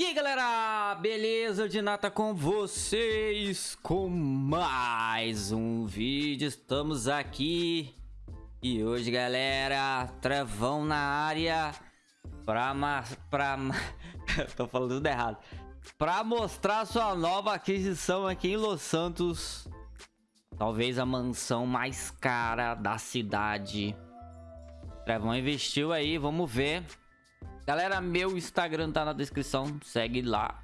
E aí galera, beleza de nata com vocês? Com mais um vídeo, estamos aqui. E hoje galera, Trevão na área Pra, pra, tô falando tudo errado. Pra mostrar sua nova aquisição aqui em Los Santos. Talvez a mansão mais cara da cidade. Trevão investiu aí, vamos ver Galera, meu Instagram tá na descrição, segue lá.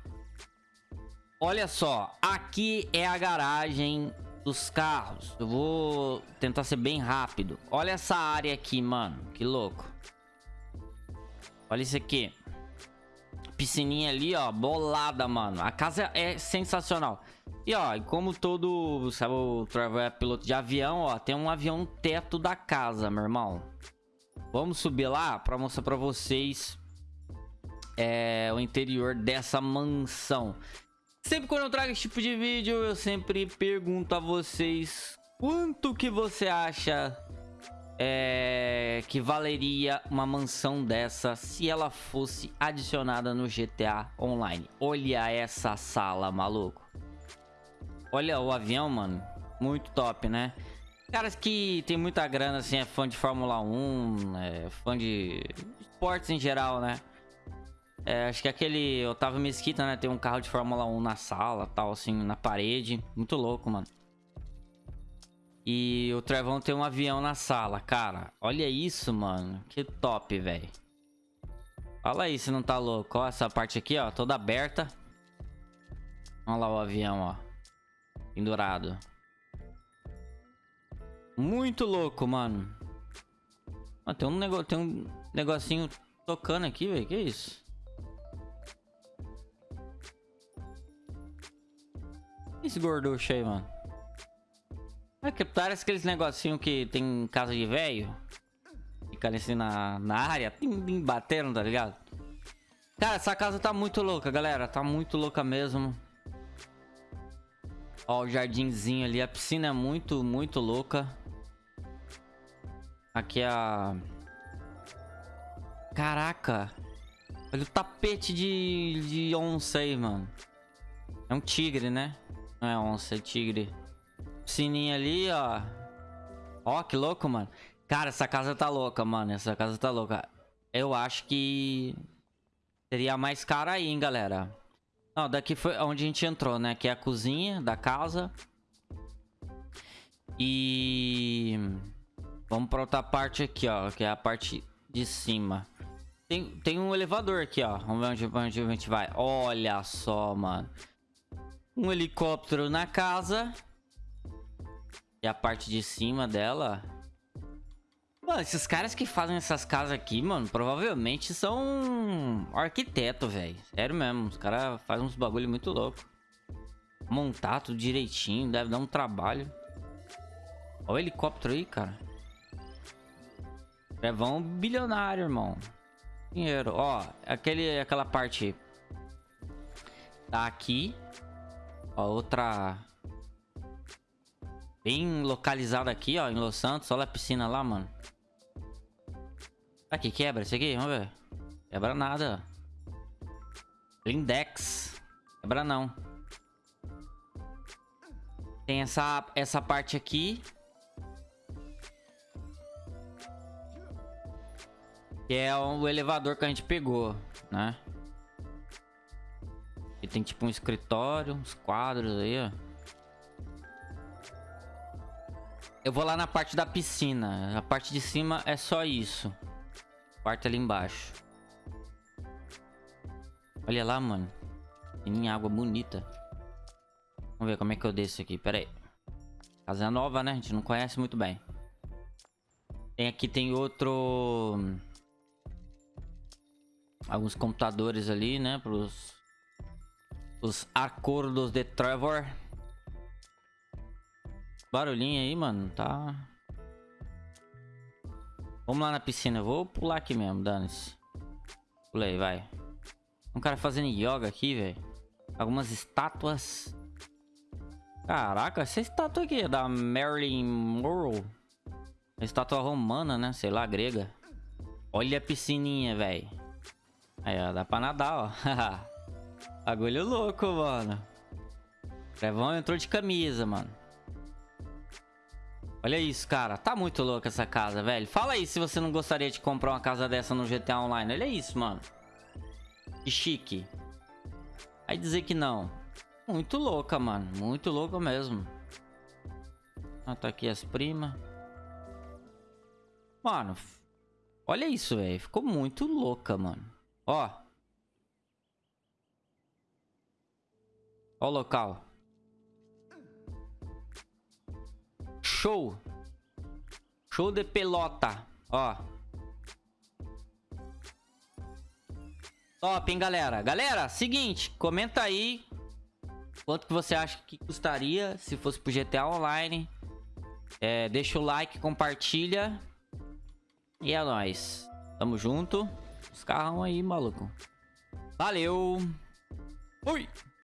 Olha só, aqui é a garagem dos carros. Eu vou tentar ser bem rápido. Olha essa área aqui, mano. Que louco. Olha isso aqui. Piscininha ali, ó, bolada, mano. A casa é sensacional. E, ó, como todo, sabe, o Trevor é piloto de avião, ó, tem um avião teto da casa, meu irmão. Vamos subir lá pra mostrar pra vocês é, o interior dessa mansão. Sempre quando eu trago esse tipo de vídeo, eu sempre pergunto a vocês quanto que você acha é, que valeria uma mansão dessa se ela fosse adicionada no GTA Online. Olha essa sala, maluco. Olha o avião, mano. Muito top, né? Caras que tem muita grana, assim, é fã de Fórmula 1, é fã de esportes em geral, né? É, acho que aquele Otávio Mesquita, né? Tem um carro de Fórmula 1 na sala, tal, assim, na parede. Muito louco, mano. E o Trevão tem um avião na sala, cara. Olha isso, mano. Que top, velho. Fala aí se não tá louco. Ó, essa parte aqui, ó, toda aberta. Olha lá o avião, ó. Pendurado. Muito louco, mano. Ah, tem um, nego... tem um negocinho tocando aqui, velho. Que isso? Esse gorducho aí, mano? É que parece aqueles negocinho que tem casa de velho. Fica assim na, na área, tim, tim, batendo, tá ligado? Cara, essa casa tá muito louca, galera. Tá muito louca mesmo. Ó, o jardinzinho ali. A piscina é muito, muito louca. Aqui é a... Caraca. Olha o tapete de, de onça aí, mano. É um tigre, né? Não é onça, é tigre. Sininho ali, ó. Ó, que louco, mano. Cara, essa casa tá louca, mano. Essa casa tá louca. Eu acho que... Seria mais cara aí, hein, galera. Não, daqui foi onde a gente entrou, né? Que é a cozinha da casa. E... Vamos pra outra parte aqui, ó. Que é a parte de cima. Tem, tem um elevador aqui, ó. Vamos ver onde, onde a gente vai. Olha só, mano um helicóptero na casa. E a parte de cima dela. Mano, esses caras que fazem essas casas aqui, mano, provavelmente são arquiteto, velho. Sério mesmo, os caras fazem uns bagulho muito louco. Montar tudo direitinho, deve dar um trabalho. Olha o helicóptero aí, cara. É vão bilionário, irmão. Dinheiro. Ó, aquele, aquela parte tá aqui. Ó, outra... Bem localizada aqui, ó, em Los Santos. Olha a piscina lá, mano. Aqui, quebra isso aqui, vamos ver. Quebra nada. Lindex. Quebra não. Tem essa, essa parte aqui. Que é o elevador que a gente pegou, né? E tem tipo um escritório, uns quadros aí, ó. Eu vou lá na parte da piscina. A parte de cima é só isso. Parte ali embaixo. Olha lá, mano. Tem água bonita. Vamos ver como é que eu desço aqui. Pera aí. Casa nova, né? A gente não conhece muito bem. Tem aqui, tem outro... Alguns computadores ali, né? Pros os acordos de Trevor. Barulhinho aí, mano. Tá... Vamos lá na piscina. Eu vou pular aqui mesmo, dane-se. Pulei, vai. Um cara fazendo yoga aqui, velho. Algumas estátuas. Caraca, essa estátua aqui é da Marilyn Monroe. Estátua romana, né? Sei lá, grega. Olha a piscininha, velho. Aí, ó. Dá pra nadar, ó. Bagulho louco, mano. Trevão entrou de camisa, mano. Olha isso, cara. Tá muito louco essa casa, velho. Fala aí se você não gostaria de comprar uma casa dessa no GTA Online. Olha isso, mano. Que chique. Aí dizer que não. Muito louca, mano. Muito louca mesmo. Ah, tá aqui as primas. Mano. Olha isso, velho. Ficou muito louca, mano. Ó. Ó o local. Show. Show de pelota. Ó. Top, hein, galera? Galera, seguinte. Comenta aí. Quanto que você acha que custaria se fosse pro GTA Online. É, deixa o like, compartilha. E é nóis. Tamo junto. Os carros aí, maluco. Valeu. Fui.